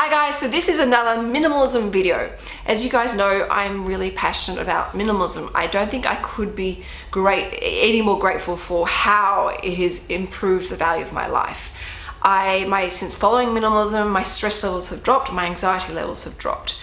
Hi guys, so this is another minimalism video. As you guys know, I'm really passionate about minimalism. I don't think I could be great any more grateful for how it has improved the value of my life. I, my, since following minimalism, my stress levels have dropped, my anxiety levels have dropped.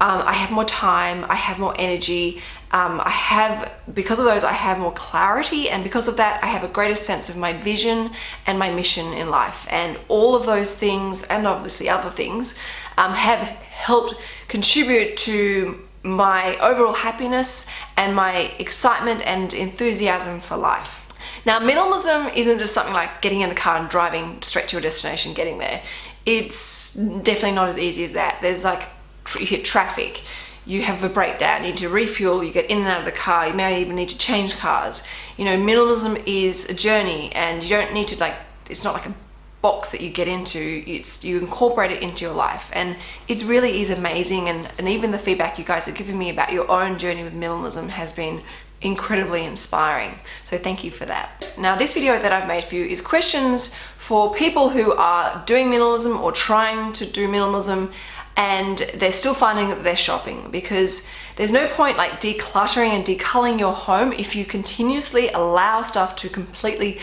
Um, I have more time, I have more energy, um, I have, because of those, I have more clarity and because of that, I have a greater sense of my vision and my mission in life. And all of those things, and obviously other things, um, have helped contribute to my overall happiness and my excitement and enthusiasm for life. Now, minimalism isn't just something like getting in the car and driving straight to your destination, getting there. It's definitely not as easy as that. There's like you hit traffic, you have a breakdown, you need to refuel, you get in and out of the car, you may even need to change cars. You know, minimalism is a journey and you don't need to like, it's not like a box that you get into, it's you incorporate it into your life and it really is amazing and, and even the feedback you guys have given me about your own journey with minimalism has been incredibly inspiring. So thank you for that. Now this video that I've made for you is questions for people who are doing minimalism or trying to do minimalism and they're still finding that they're shopping because there's no point like decluttering and deculling your home if you continuously allow stuff to completely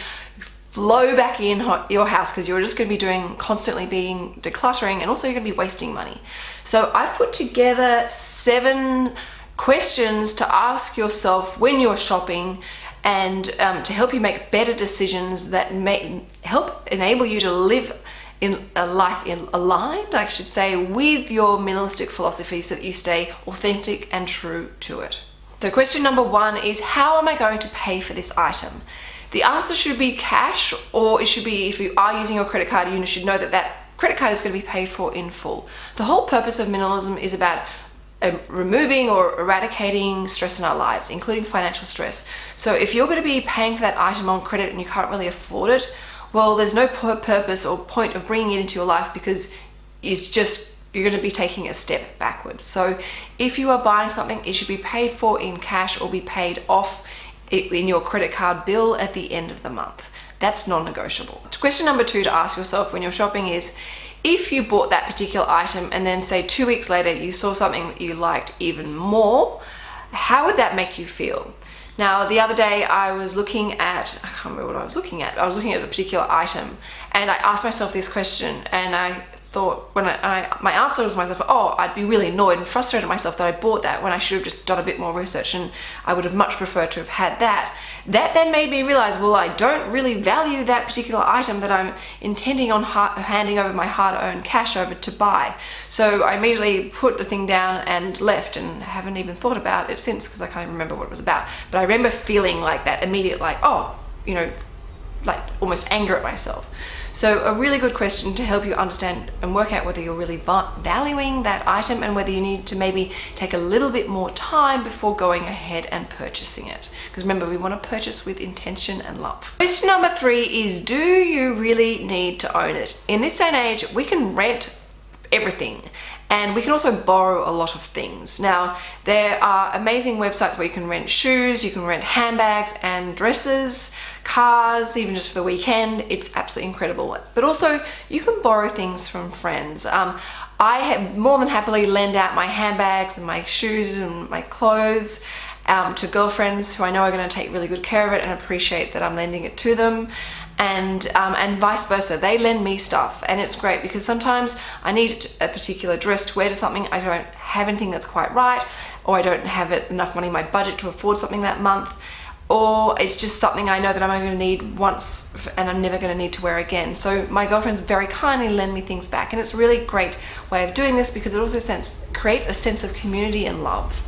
flow back in your house because you're just going to be doing constantly being decluttering and also you're going to be wasting money. So I've put together seven questions to ask yourself when you're shopping and um, to help you make better decisions that may help enable you to live in a life in aligned, I should say, with your minimalistic philosophy so that you stay authentic and true to it. So question number one is how am I going to pay for this item? The answer should be cash or it should be if you are using your credit card you should know that that credit card is going to be paid for in full. The whole purpose of minimalism is about um, removing or eradicating stress in our lives, including financial stress. So if you're going to be paying for that item on credit and you can't really afford it, well, there's no purpose or point of bringing it into your life because it's just you're going to be taking a step backwards. So if you are buying something, it should be paid for in cash or be paid off in your credit card bill at the end of the month. That's non-negotiable. Question number two to ask yourself when you're shopping is, if you bought that particular item and then say two weeks later you saw something that you liked even more, how would that make you feel? Now, the other day I was looking at, I can't remember what I was looking at, I was looking at a particular item and I asked myself this question and I thought when I, I, my answer was myself oh I'd be really annoyed and frustrated myself that I bought that when I should have just done a bit more research and I would have much preferred to have had that. That then made me realize well I don't really value that particular item that I'm intending on handing over my hard-earned cash over to buy. So I immediately put the thing down and left and haven't even thought about it since because I can't even remember what it was about. But I remember feeling like that immediate like oh you know like almost anger at myself. So a really good question to help you understand and work out whether you're really valuing that item and whether you need to maybe take a little bit more time before going ahead and purchasing it. Because remember, we want to purchase with intention and love. Question number three is, do you really need to own it? In this day and age, we can rent everything and we can also borrow a lot of things. Now, there are amazing websites where you can rent shoes, you can rent handbags and dresses, cars, even just for the weekend. It's absolutely incredible. But also, you can borrow things from friends. Um, I have more than happily lend out my handbags and my shoes and my clothes um, to girlfriends who I know are going to take really good care of it and appreciate that I'm lending it to them and um, and vice versa they lend me stuff and it's great because sometimes I need a particular dress to wear to something I don't have anything that's quite right or I don't have it, enough money in my budget to afford something that month or it's just something I know that I'm only going to need once and I'm never going to need to wear again. So my girlfriends very kindly lend me things back and it's a really great way of doing this because it also sense, creates a sense of community and love.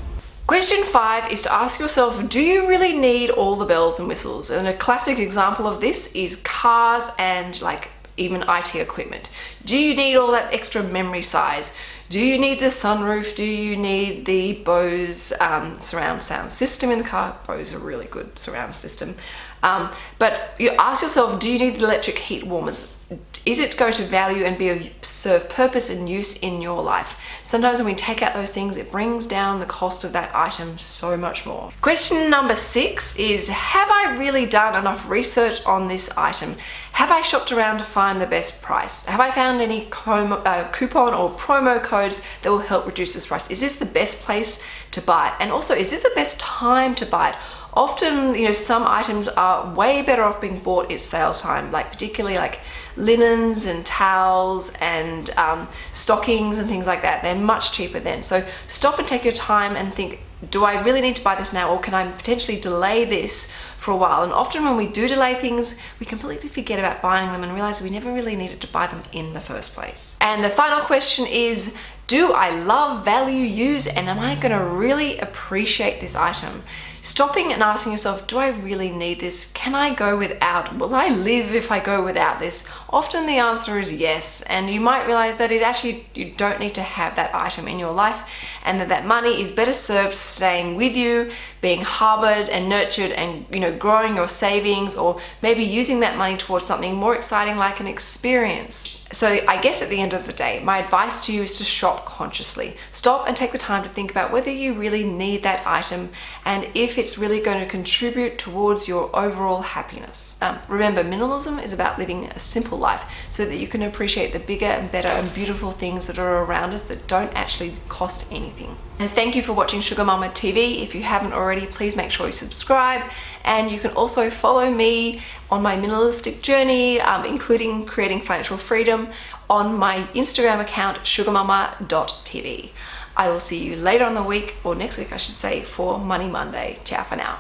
Question five is to ask yourself, do you really need all the bells and whistles? And a classic example of this is cars and like even IT equipment. Do you need all that extra memory size? Do you need the sunroof? Do you need the Bose um, surround sound system in the car? Bose is a really good surround system. Um, but you ask yourself, do you need the electric heat warmers? Is it going to value and be of serve purpose and use in your life? Sometimes when we take out those things, it brings down the cost of that item so much more. Question number six is, have I really done enough research on this item? Have I shopped around to find the best price? Have I found any uh, coupon or promo codes that will help reduce this price? Is this the best place to buy it? And also, is this the best time to buy it? Often, you know, some items are way better off being bought at sale time, like particularly like linens and towels and um, stockings and things like that. They're much cheaper then. So stop and take your time and think, do I really need to buy this now or can I potentially delay this for a while? And often when we do delay things, we completely forget about buying them and realize we never really needed to buy them in the first place. And the final question is, do I love value use and am I gonna really appreciate this item? Stopping and asking yourself, do I really need this? Can I go without? Will I live if I go without this? Often the answer is yes. And you might realize that it actually, you don't need to have that item in your life and that that money is better served staying with you, being harbored and nurtured and, you know, growing your savings or maybe using that money towards something more exciting like an experience. So I guess at the end of the day, my advice to you is to shop consciously. Stop and take the time to think about whether you really need that item and if it's really going to contribute towards your overall happiness. Um, remember, minimalism is about living a simple life so that you can appreciate the bigger and better and beautiful things that are around us that don't actually cost anything. And thank you for watching Sugar Mama TV. If you haven't already, please make sure you subscribe. And you can also follow me on my minimalistic journey, um, including creating financial on my Instagram account, sugarmama.tv. I will see you later on the week, or next week I should say, for Money Monday. Ciao for now.